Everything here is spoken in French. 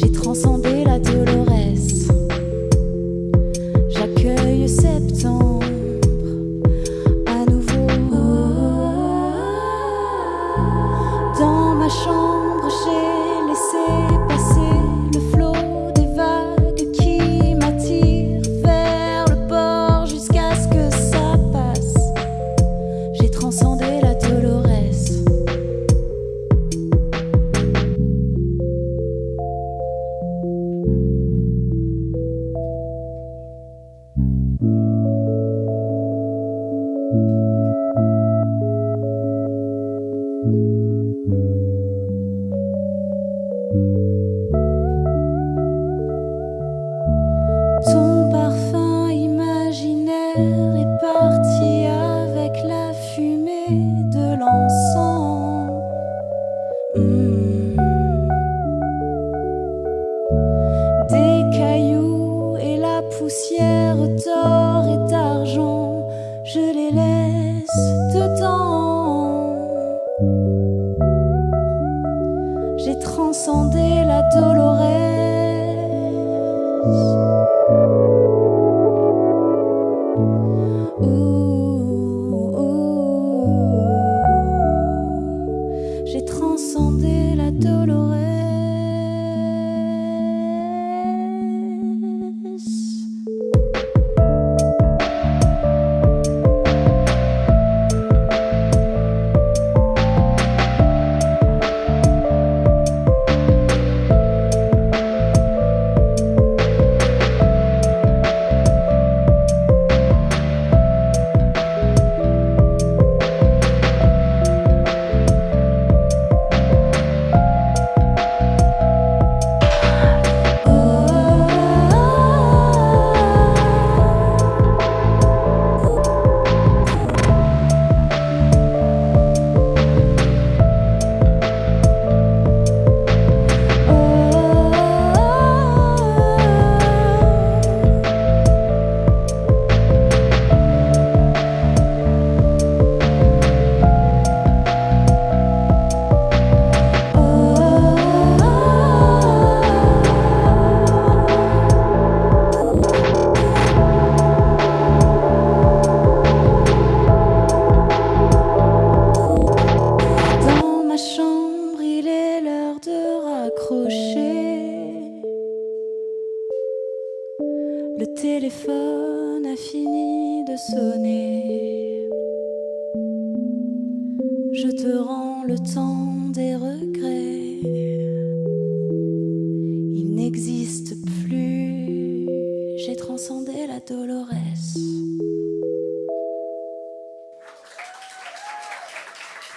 J'ai transcendé la tolérance. de l'ensemble. Le téléphone a fini de sonner. Je te rends le temps des regrets. Il n'existe plus. J'ai transcendé la doloresse.